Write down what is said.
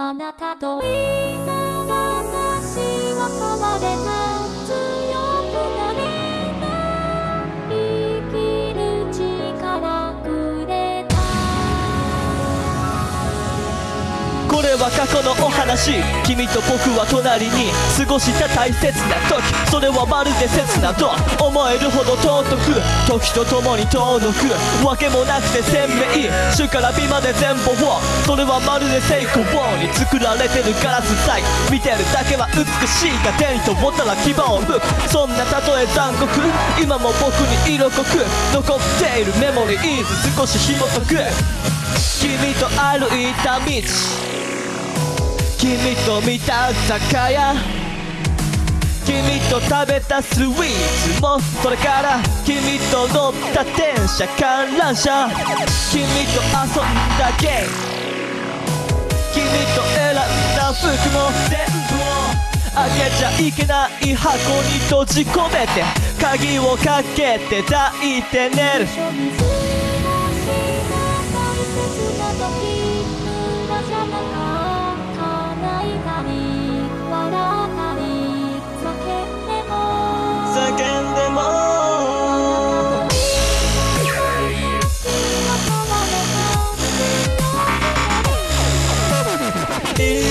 あなたと今私は変われた強くなれた。生きる力くれた。これは過去のお話君と僕は隣に過ごした大切な時。それはまるで切なと。思えるほど尊く。時とともに遠のく。わけもなくて鮮明。主から美まで全部を。それはまるで成功に作られてるガラス細工見てるだけは美しいが手にと思ったら牙を向くそんなたとえ残酷。今も僕に色濃く。残っているメモリーズ少し紐解く。君と歩いた道。君と見た酒屋。君と食べたスイーツもそれから。君と乗った電車観覧車。君と遊んだゲーム。君と選んだ服も全部をあげちゃいけない箱に閉じ込めて。鍵をかけて抱いて寝る「body